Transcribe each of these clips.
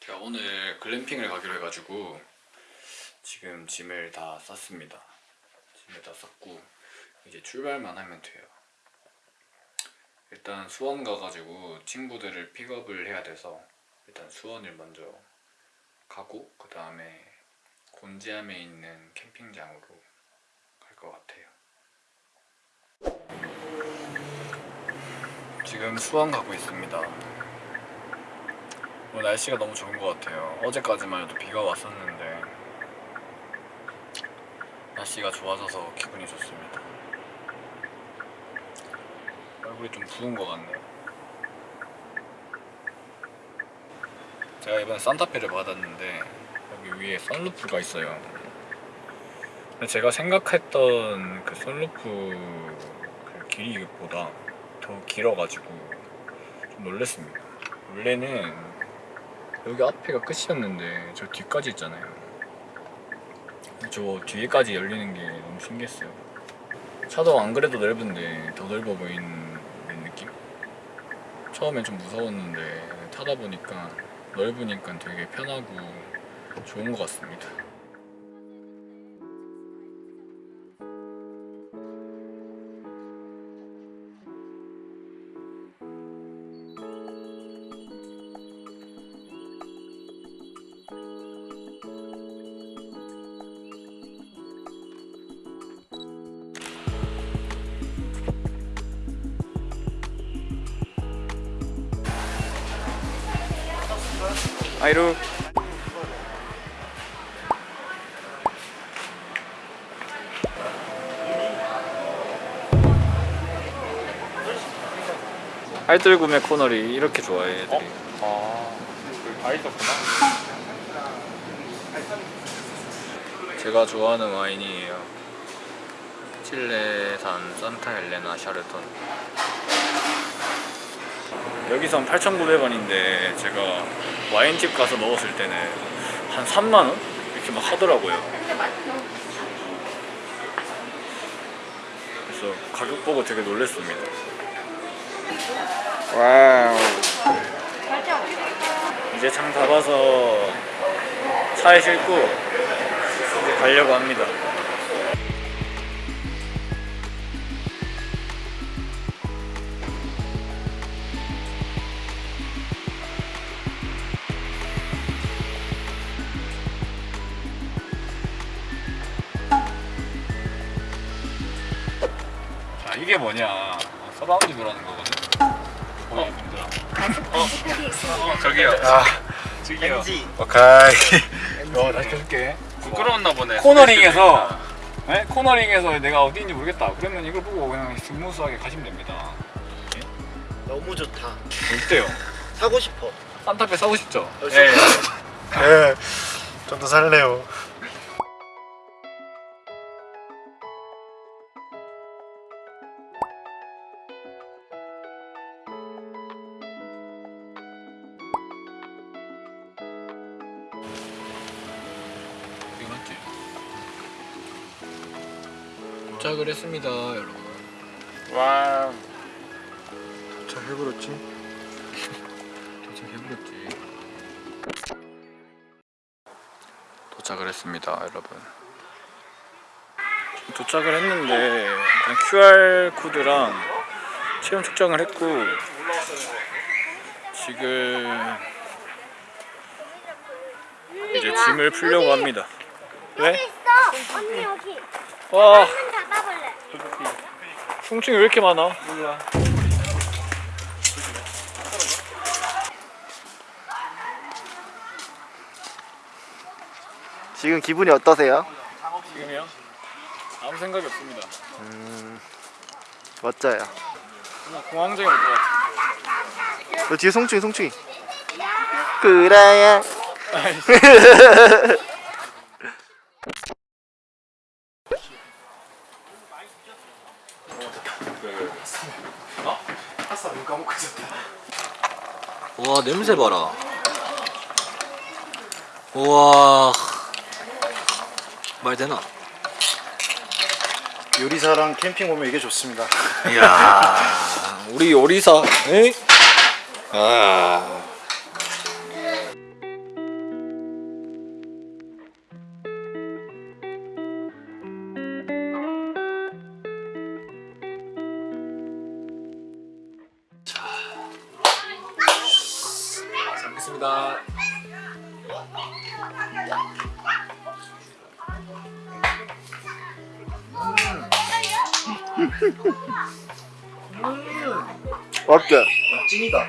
제가 오늘 글램핑을 가기로 해가지고 지금 짐을 다 쌌습니다. 짐을 다 쌌고 이제 출발만 하면 돼요. 일단 수원 가가지고 친구들을 픽업을 해야 돼서 일단 수원을 먼저 가고 그 다음에 곤지암에 있는 캠핑장으로 갈 것 같아요. 지금 수원 가고 있습니다. 오늘 날씨가 너무 좋은 것 같아요. 어제까지만 해도 비가 왔었는데 날씨가 좋아져서 기분이 좋습니다. 얼굴이 좀 부은 것 같네요. 제가 이번에 산타페를 받았는데 여기 위에 선루프가 있어요. 제가 생각했던 그 선루프 그 길이보다 더 길어가지고 좀 놀랐습니다. 원래는 여기 앞에가 끝이었는데 저 뒤까지 있잖아요. 저 뒤에까지 열리는 게 너무 신기했어요. 차도 안 그래도 넓은데 더 넓어 보이는 느낌? 처음엔 좀 무서웠는데 타다 보니까 넓으니까 되게 편하고 좋은 것 같습니다. 아이루. 알뜰 구매 코너리 이렇게 좋아해 애들이 아, 여기 다 있었구나. 제가 좋아하는 와인이에요. 칠레산 산타 헬레나 샤르톤 여기선 8,900원인데 제가 와인집 가서 먹었을 때는 한 3만원? 이렇게 막 하더라고요. 그래서 가격 보고 되게 놀랐습니다. 와우. 이제 장 잡아서 차에 싣고 이제 가려고 합니다 이게 뭐냐 surround view라는 거거든 어, 얘들아. 어, 어, 저기요 아 저기요 오케이 어 다시 켜줄게 부끄러웠나 보네. 코너링에서 네? 코너링에서 내가 어디인지 모르겠다 그러면 이걸 보고 그냥 smooth하게 가시면 됩니다 너무 좋다. 어때요? 사고 싶어. 산타페 사고 싶죠? 네. 네. 좀더 살래요. 도착을 했습니다 여러분 와, 잘 해버렸지? 도착해버렸지 도착을 했습니다 여러분 도착을 했는데 일단 QR코드랑 체온 측정을 했고 지금 이제 짐을 풀려고 합니다 왜? 있어. 언니 여기. 와. 흉층이 왜 이렇게 많아? 지금 기분이 어떠세요? 지금이요? 아무 생각이 없습니다 멋져요. 그냥 공황장애 올것 같아 너 뒤에 송충이 송충이. 그래야. 와 냄새 봐라 우와 말 되나? 요리사랑 캠핑 오면 이게 좋습니다. 이야 우리 요리사 에? 아. 어때? 찐이다.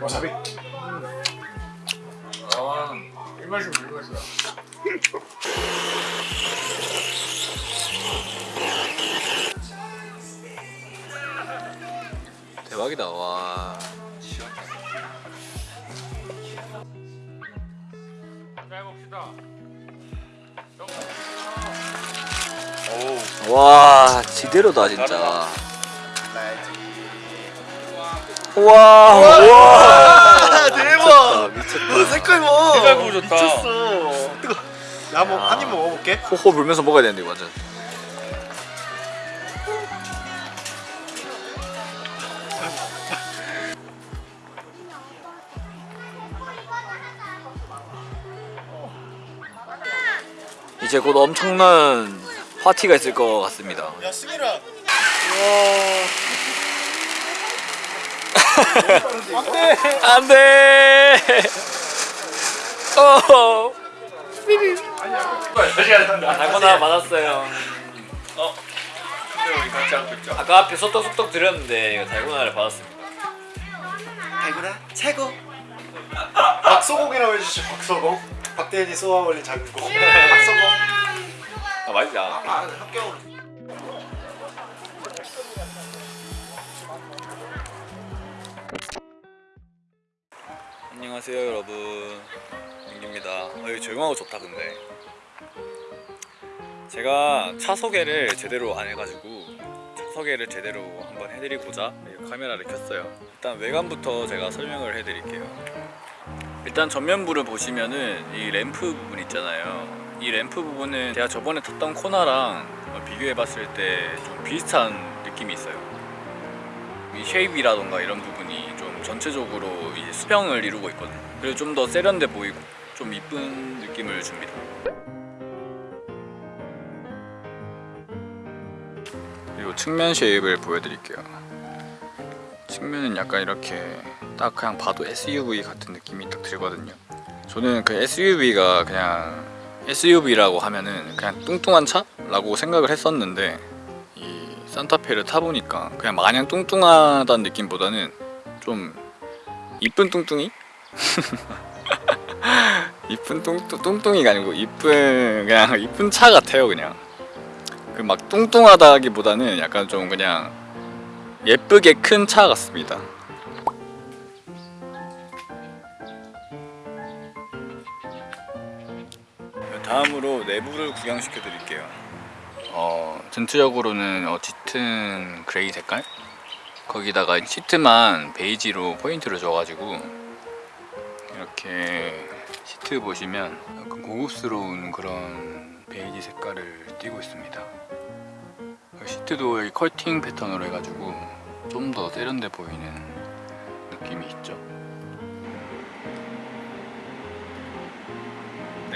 와사비. 아. 대박이다, 와. 와 지대로다 진짜. 와 와. 대박! 미쳤다. 너 색깔 봐! 색깔 보고 좋다. 미쳤어 뜨거 나 한번 한입 먹어볼게 호호 불면서 먹어야 되는데, 이거 완전. 이제 곧 엄청난 파티가 있을 것 같습니다. 야 승일아 안돼. 어. 달고나 받았어요. 근데 우리 같이 하고 있죠. 아까 앞에 소떡소떡 드렸는데 이거 달고나를 받았습니다. 달고나 최고 박소공이라고 해주시죠 박소공 박대현이 쏘아 올린 작은 공 박소공 아 맛있다. 아 합격으로 안녕하세요 여러분. 민기입니다. 어, 여기 조용하고 좋다 근데. 제가 차 소개를 제대로 안 해가지고 차 소개를 제대로 한번 해드리고자 이 카메라를 켰어요. 일단 외관부터 제가 설명을 해드릴게요. 일단 전면부를 보시면은 이 램프 부분 있잖아요 이 램프 부분은 제가 저번에 탔던 코나랑 비교해 봤을 때 좀 비슷한 느낌이 있어요 이 쉐입이라던가 이런 부분이 좀 전체적으로 이 수평을 이루고 있거든요. 그래서 좀더 세련돼 보이고 좀 이쁜 느낌을 줍니다. 그리고 측면 쉐입을 보여드릴게요. 측면은 약간 이렇게 딱 그냥 봐도 SUV 같은 느낌이 딱 들거든요. 저는 그 SUV가 그냥 SUV라고 하면은 그냥 뚱뚱한 차 라고 생각을 했었는데 이 산타페를 타보니까 그냥 마냥 뚱뚱하다는 느낌보다는 좀 이쁜 뚱뚱이? 이쁜 뚱뚱, 뚱뚱이가 아니고 이쁜 그냥 이쁜 차 같아요 그냥 그 막 뚱뚱하다기보다는 약간 좀 그냥 예쁘게 큰 차 같습니다. 다음으로 내부를 구경시켜 드릴게요. 어, 전체적으로는 어, 짙은 gray 색깔? 거기다가 시트만 베이지로 포인트를 줘가지고 이렇게 시트 보시면 약간 고급스러운 그런 베이지 색깔을 띠고 있습니다. 시트도 여기 컬팅 패턴으로 해가지고 좀 더 세련돼 보이는 느낌이 있죠.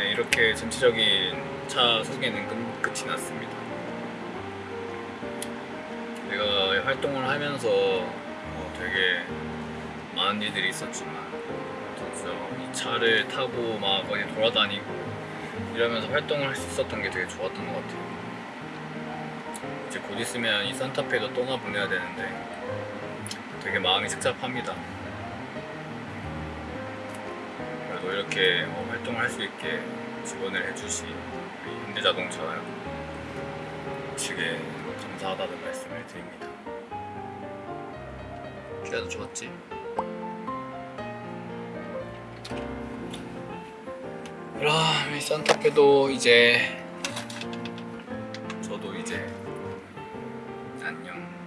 네, 이렇게 전체적인 차 소개는 끝, 끝이 났습니다. 내가 활동을 하면서 어, 되게 많은 일들이 있었지만 진짜 이 차를 타고 막 어디 돌아다니고 이러면서 활동을 할 수 있었던 게 되게 좋았던 것 같아요. 이제 곧 있으면 이 산타페도 떠나보내야 되는데 되게 마음이 착잡합니다. 뭐 이렇게 어, 활동할 수 있게 지원을 해주신 우리 현대자동차 측에 감사하다는 말씀을 드립니다 기아도 좋았지? 아, 그럼 이 산타페도 이제 저도 이제 안녕